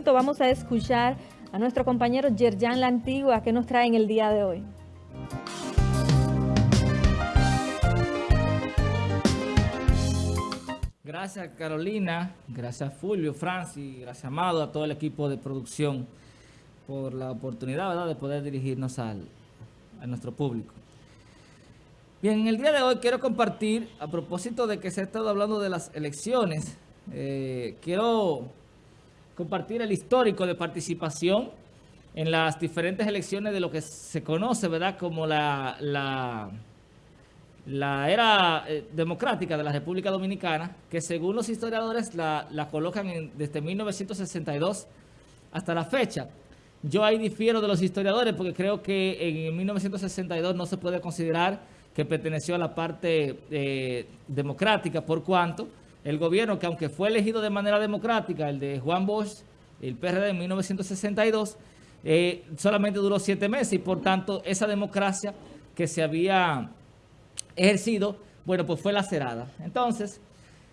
vamos a escuchar a nuestro compañero Yerjan La Antigua que nos trae en el día de hoy. Gracias Carolina, gracias Fulvio, Francis, gracias Amado, a todo el equipo de producción por la oportunidad de poder dirigirnos al, a nuestro público. Bien, en el día de hoy quiero compartir, a propósito de que se ha estado hablando de las elecciones, eh, quiero compartir el histórico de participación en las diferentes elecciones de lo que se conoce, ¿verdad?, como la la era eh, democrática de la República Dominicana, que según los historiadores la, colocan desde 1962 hasta la fecha. Yo ahí difiero de los historiadores porque creo que en 1962 no se puede considerar que perteneció a la parte eh, democrática, por cuanto el gobierno, que aunque fue elegido de manera democrática, el de Juan Bosch, el PRD en 1962, eh, solamente duró siete meses y por tanto esa democracia que se había ejercido, bueno, pues fue lacerada. Entonces,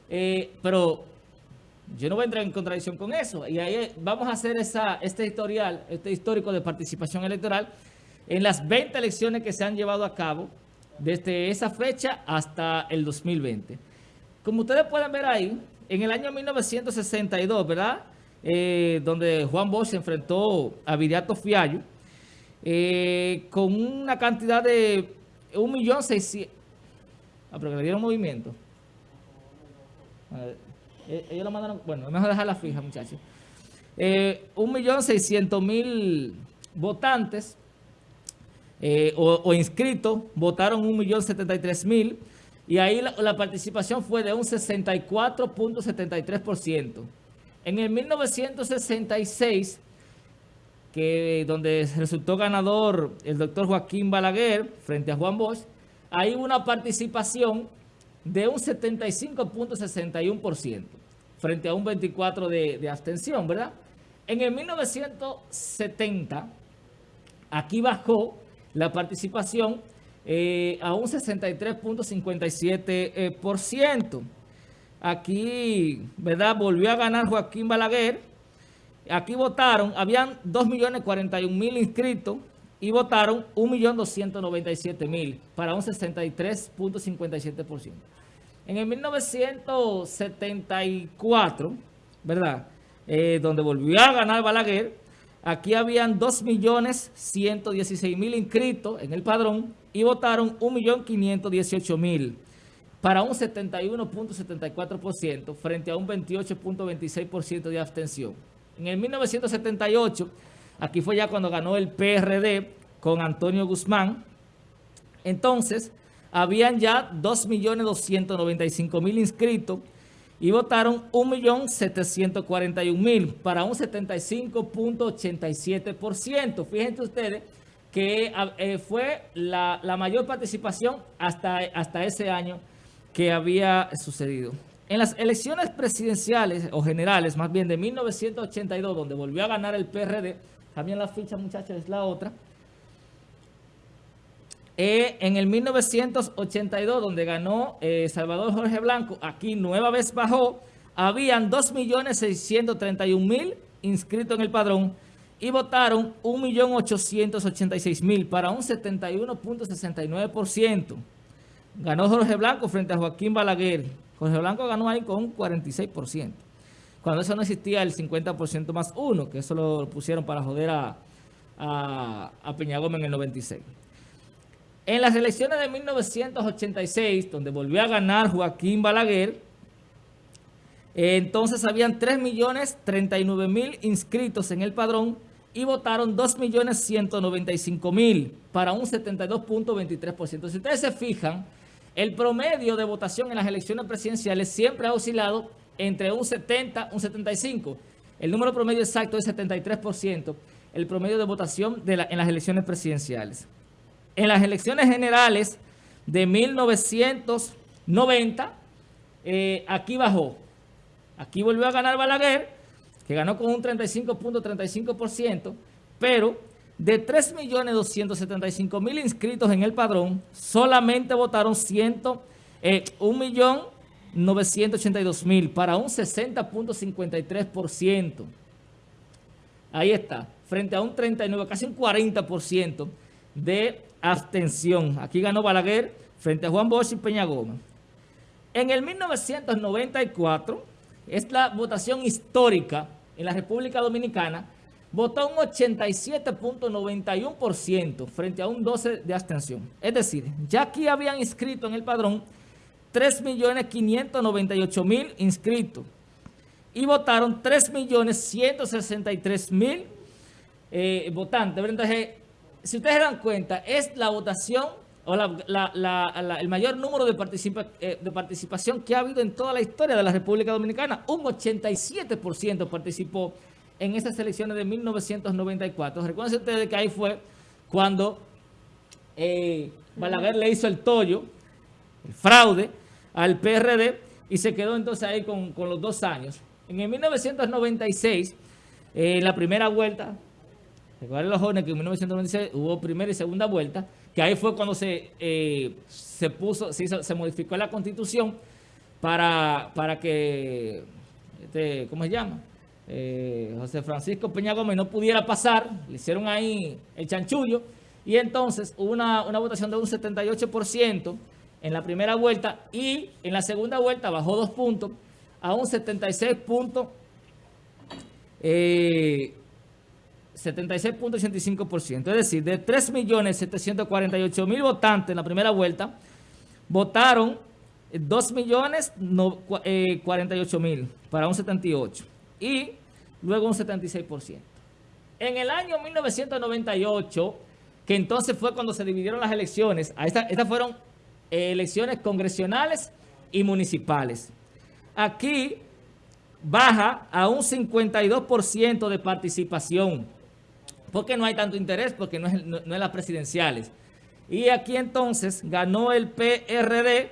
eh, pero yo no voy a entrar en contradicción con eso. Y ahí vamos a hacer esa, este historial, este histórico de participación electoral en las 20 elecciones que se han llevado a cabo desde esa fecha hasta el 2020. Como ustedes pueden ver ahí, en el año 1962, ¿verdad? Eh, donde Juan Bosch se enfrentó a Viriato Fiallo, eh, con una cantidad de 1.600.000 Ah, pero que le dieron movimiento. Eh, ellos lo mandaron... Bueno, mejor dejarla fija, muchachos. Eh, 1.600.000 votantes eh, o, inscritos votaron 1.073.000 y ahí la, participación fue de un 64.73%. En el 1966, que donde resultó ganador el doctor Joaquín Balaguer frente a Juan Bosch, hay una participación de un 75.61% frente a un 24% de, abstención, ¿verdad? En el 1970, aquí bajó la participación eh, a un 63.57%. Aquí, ¿verdad? Volvió a ganar Joaquín Balaguer. Aquí votaron, habían 2.041.000 inscritos y votaron 1.297.000 para un 63.57%. En el 1974, ¿verdad? Eh, donde volvió a ganar Balaguer, aquí habían 2.116.000 inscritos en el padrón y votaron 1.518.000 para un 71.74% frente a un 28.26% de abstención. En el 1978 Aquí fue ya cuando ganó el PRD con Antonio Guzmán. Entonces, habían ya 2.295.000 inscritos y votaron 1.741.000 para un 75.87%. Fíjense ustedes que eh, fue la, mayor participación hasta, hasta ese año que había sucedido. En las elecciones presidenciales o generales, más bien de 1982, donde volvió a ganar el PRD, también la ficha, muchachos, es la otra. Eh, en el 1982, donde ganó eh, Salvador Jorge Blanco, aquí nueva vez bajó, habían 2.631.000 inscritos en el padrón y votaron 1.886.000 para un 71.69%. Ganó Jorge Blanco frente a Joaquín Balaguer. Jorge Blanco ganó ahí con un 46% cuando eso no existía el 50% más uno, que eso lo pusieron para joder a, a, Peña Gómez en el 96. En las elecciones de 1986, donde volvió a ganar Joaquín Balaguer, entonces habían 3.039.000 inscritos en el padrón y votaron 2.195.000 para un 72.23%. Si ustedes se fijan, el promedio de votación en las elecciones presidenciales siempre ha oscilado entre un 70 un 75. El número promedio exacto es 73%, el promedio de votación en las elecciones presidenciales. En las elecciones generales de 1990, eh, aquí bajó. Aquí volvió a ganar Balaguer, que ganó con un 35.35%, pero de 3.275.000 inscritos en el padrón, solamente votaron 100, eh, 1 982 mil para un 60.53%. Ahí está, frente a un 39, casi un 40% de abstención. Aquí ganó Balaguer frente a Juan Bosch y Peña Gómez. En el 1994, es la votación histórica en la República Dominicana, votó un 87.91% frente a un 12% de abstención. Es decir, ya aquí habían inscrito en el padrón 3.598.000 inscritos y votaron 3.163.000 eh, votantes. Entonces, si ustedes se dan cuenta, es la votación o el mayor número de, eh, de participación que ha habido en toda la historia de la República Dominicana. Un 87% participó en esas elecciones de 1994. Recuerden ustedes que ahí fue cuando eh, Balaguer le hizo el tollo, el fraude, al PRD y se quedó entonces ahí con, los dos años. En el 1996, en eh, la primera vuelta, recuerden los jóvenes que en 1996 hubo primera y segunda vuelta, que ahí fue cuando se, eh, se puso, se, modificó la constitución para, para que, este, ¿cómo se llama? Eh, José Francisco Peña Gómez no pudiera pasar, le hicieron ahí el chanchullo, y entonces hubo una, votación de un 78% en la primera vuelta y en la segunda vuelta bajó dos puntos a un 76 puntos, 76.85%. Es decir, de 3.748.000 votantes en la primera vuelta, votaron 2.048.000 para un 78% y luego un 76%. En el año 1998, que entonces fue cuando se dividieron las elecciones, estas fueron elecciones congresionales y municipales. Aquí baja a un 52% de participación porque no hay tanto interés, porque no es, no, las presidenciales. Y aquí entonces ganó el PRD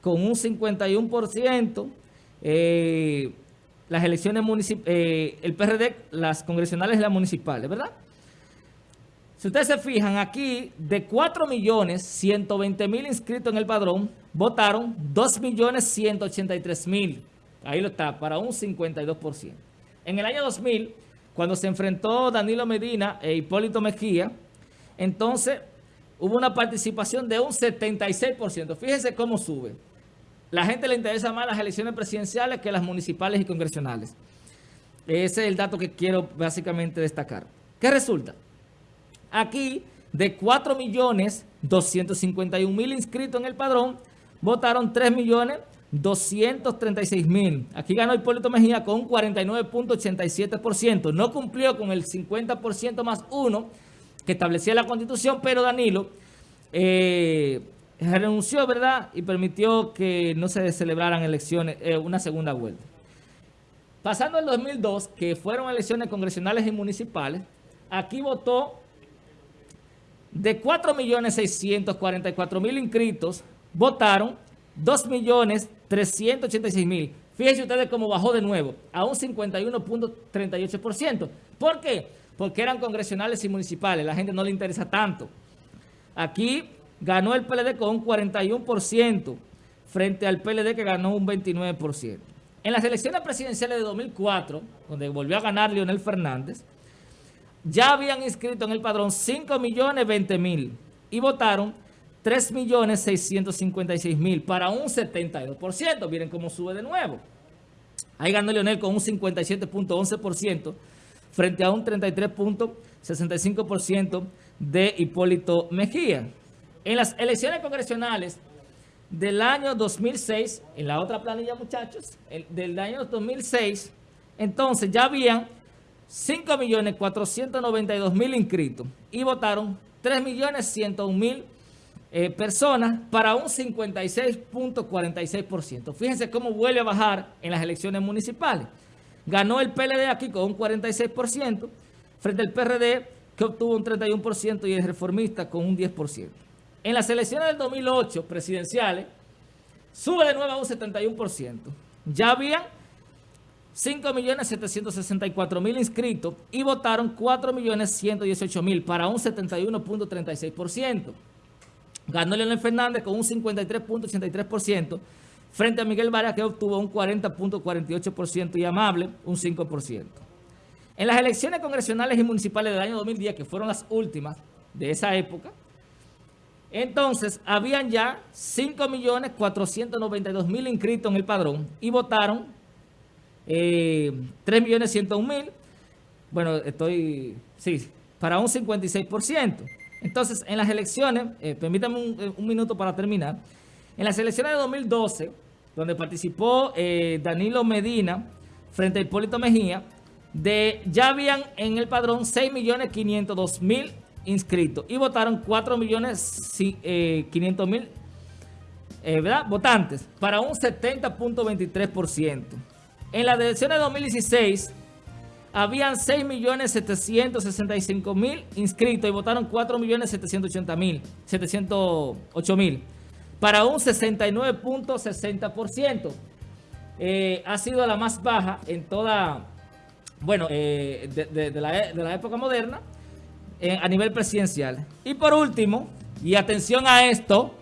con un 51%, eh, las elecciones municipales, eh, el PRD, las congresionales y las municipales, ¿verdad? Si ustedes se fijan, aquí de 4.120.000 inscritos en el padrón, votaron 2.183.000. Ahí lo está, para un 52%. En el año 2000 cuando se enfrentó Danilo Medina e Hipólito Mejía, entonces hubo una participación de un 76%. Fíjense cómo sube. La gente le interesa más las elecciones presidenciales que las municipales y congresionales. Ese es el dato que quiero básicamente destacar. ¿Qué resulta? Aquí, de 4.251.000 inscritos en el padrón, votaron 3 millones 236 mil. Aquí ganó Hipólito Mejía con un 49.87%. No cumplió con el 50% más uno que establecía la Constitución, pero Danilo eh, renunció, ¿verdad? Y permitió que no se celebraran elecciones, eh, una segunda vuelta. Pasando el 2002, que fueron elecciones congresionales y municipales, aquí votó de 4.644.000 inscritos, votaron 2.386.000. Fíjense ustedes cómo bajó de nuevo a un 51.38%. ¿Por qué? Porque eran congresionales y municipales. La gente no le interesa tanto. Aquí ganó el PLD con un 41% frente al PLD que ganó un 29%. En las elecciones presidenciales de 2004, donde volvió a ganar Leonel Fernández, ya habían inscrito en el padrón 5.020.000 y votaron 3.656.000 para un 72%. Miren cómo sube de nuevo. Ahí ganó Leonel con un 57.11% frente a un 33.65% de Hipólito Mejía. En las elecciones congresionales del año 2006, en la otra planilla muchachos, del año 2006, entonces ya habían 5.492.000 inscritos y votaron 3.101.000 eh, personas para un 56.46%. Fíjense cómo vuelve a bajar en las elecciones municipales. Ganó el PLD aquí con un 46% frente al PRD que obtuvo un 31% y el reformista con un 10%. En las elecciones del 2008 presidenciales sube de nuevo a un 71%. Ya había 5.764.000 inscritos y votaron 4.118.000 para un 71.36%. Ganó Leonel Fernández con un 53.83% frente a Miguel Vargas que obtuvo un 40.48% y Amable un 5%. En las elecciones congresionales y municipales del año 2010, que fueron las últimas de esa época, entonces habían ya 5.492.000 inscritos en el padrón y votaron eh, 3.101.000, bueno, estoy, sí, para un 56%. Entonces, en las elecciones, eh, permítame un, un, minuto para terminar, en las elecciones de 2012, donde participó eh, Danilo Medina frente a Hipólito Mejía, ya habían en el padrón 6.502.000 inscritos y votaron 4.500.000 eh, eh, votantes para un 70.23%. En las elecciones de 2016 habían 6.765.000 inscritos y votaron 4.780.000, 708.000 para un 69.60%. Eh, ha sido la más baja en toda, bueno, eh, de, la, época moderna eh, a nivel presidencial. Y por último, y atención a esto,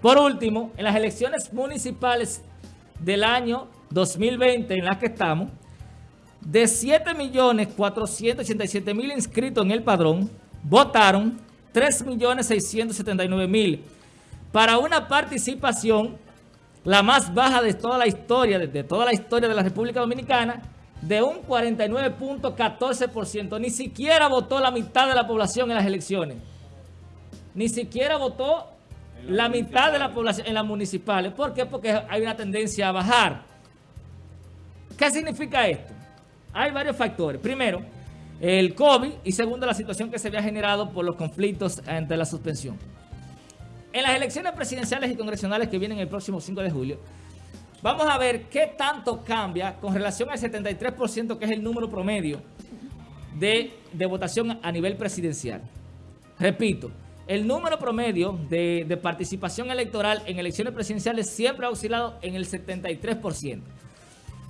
por último, en las elecciones municipales del año 2020 en las que estamos, de 7.487.000 inscritos en el padrón, votaron 3.679.000 para una participación la más baja de toda la historia, de toda la historia de la República Dominicana, de un 49.14%. Ni siquiera votó la mitad de la población en las elecciones. Ni siquiera votó la mitad de la población en las municipales. ¿Por qué? Porque hay una tendencia a bajar. ¿Qué significa esto? Hay varios factores. Primero, el COVID y segundo, la situación que se había generado por los conflictos ante la suspensión. En las elecciones presidenciales y congresionales que vienen el próximo 5 de julio, vamos a ver qué tanto cambia con relación al 73% que es el número promedio de, votación a nivel presidencial. Repito, el número promedio de, de, participación electoral en elecciones presidenciales siempre ha oscilado en el 73%.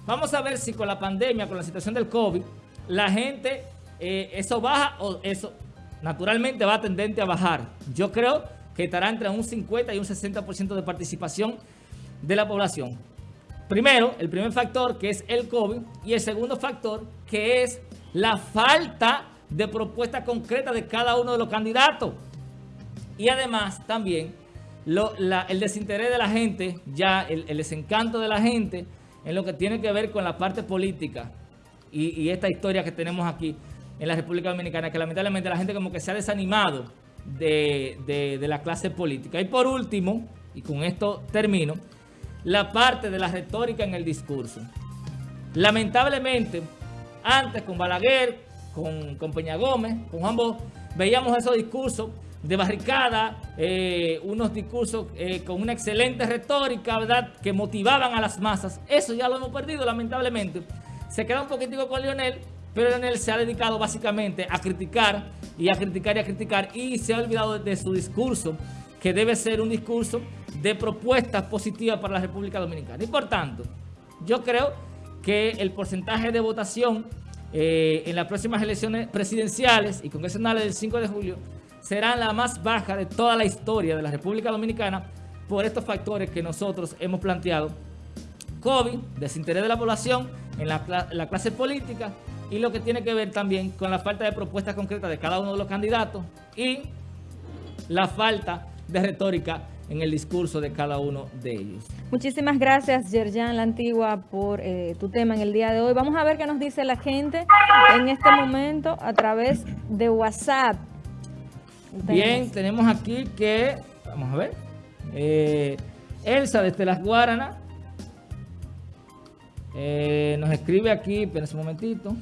Vamos a ver si con la pandemia, con la situación del COVID, la gente, eh, eso baja o eso naturalmente va tendente a bajar. Yo creo que estará entre un 50 y un 60% de participación de la población. Primero, el primer factor que es el COVID y el segundo factor que es la falta de propuesta concreta de cada uno de los candidatos. Y además también el desinterés de la gente, ya el, desencanto de la gente en lo que tiene que ver con la parte política y, esta historia que tenemos aquí en la República Dominicana, que lamentablemente la gente como que se ha desanimado de, la clase política. Y por último, y con esto termino, la parte de la retórica en el discurso. Lamentablemente, antes con Balaguer, con, con Peña Gómez, con ambos, veíamos esos discursos de barricada, eh, unos discursos eh, con una excelente retórica, ¿verdad?, que motivaban a las masas. Eso ya lo hemos perdido, lamentablemente. Se queda un poquitico con Lionel, pero Lionel se ha dedicado básicamente a criticar y a criticar y a criticar y se ha olvidado de su discurso, que debe ser un discurso de propuestas positivas para la República Dominicana. Y por tanto, yo creo que el porcentaje de votación eh, en las próximas elecciones presidenciales y congresionales del 5 de julio será la más baja de toda la historia de la República Dominicana por estos factores que nosotros hemos planteado. COVID, desinterés de la población en la, la clase política y lo que tiene que ver también con la falta de propuestas concretas de cada uno de los candidatos y la falta de retórica en el discurso de cada uno de ellos. Muchísimas gracias, Yerjan La Antigua, por eh, tu tema en el día de hoy. Vamos a ver qué nos dice la gente en este momento a través de WhatsApp. Bien, tenemos aquí que, vamos a ver, eh, Elsa desde Las Guaranas eh, nos escribe aquí, esperen un momentito.